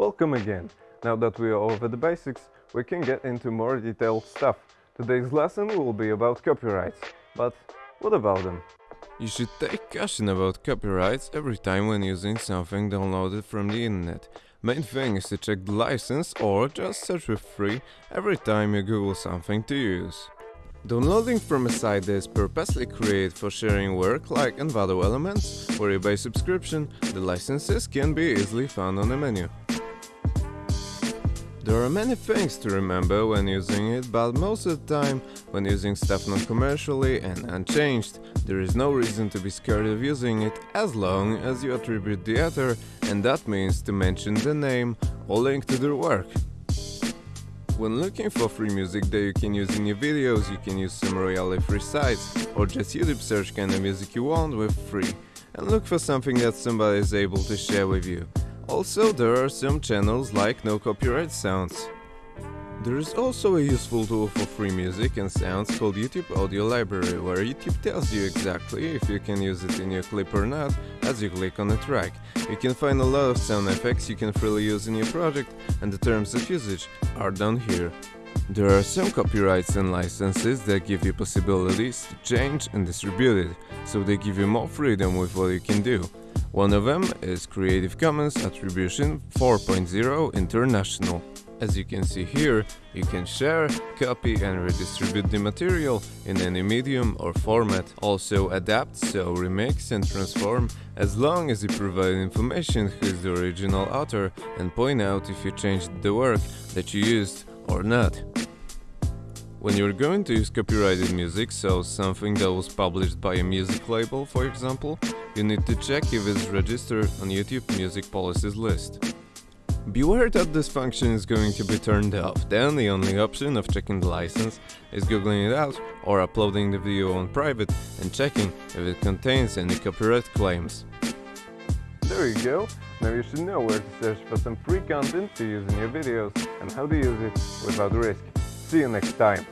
Welcome again. Now that we are over the basics, we can get into more detailed stuff. Today's lesson will be about copyrights. But what about them? You should take caution about copyrights every time when using something downloaded from the internet. Main thing is to check the license or just search for free every time you Google something to use. Downloading from a site that is purposely created for sharing work like Envato Elements or eBay subscription, the licenses can be easily found on the menu. There are many things to remember when using it, but most of the time, when using stuff non-commercially and unchanged, there is no reason to be scared of using it as long as you attribute the author, and that means to mention the name or link to their work. When looking for free music that you can use in your videos, you can use some royalty-free sites, or just YouTube search kind of music you want with free, and look for something that somebody is able to share with you. Also, there are some channels like No Copyright Sounds. There is also a useful tool for free music and sounds called YouTube Audio Library, where YouTube tells you exactly if you can use it in your clip or not as you click on a track. You can find a lot of sound effects you can freely use in your project and the terms of usage are down here. There are some copyrights and licenses that give you possibilities to change and distribute it, so they give you more freedom with what you can do. One of them is Creative Commons Attribution 4.0 International. As you can see here, you can share, copy and redistribute the material in any medium or format. Also adapt, so remix and transform as long as you provide information who is the original author and point out if you changed the work that you used or not. When you're going to use copyrighted music, so something that was published by a music label for example, you need to check if it's registered on YouTube Music Policies list. Beware that this function is going to be turned off, then the only option of checking the license is googling it out or uploading the video on private and checking if it contains any copyright claims. There you go. Now you should know where to search for some free content to use in your videos and how to use it without risk. See you next time.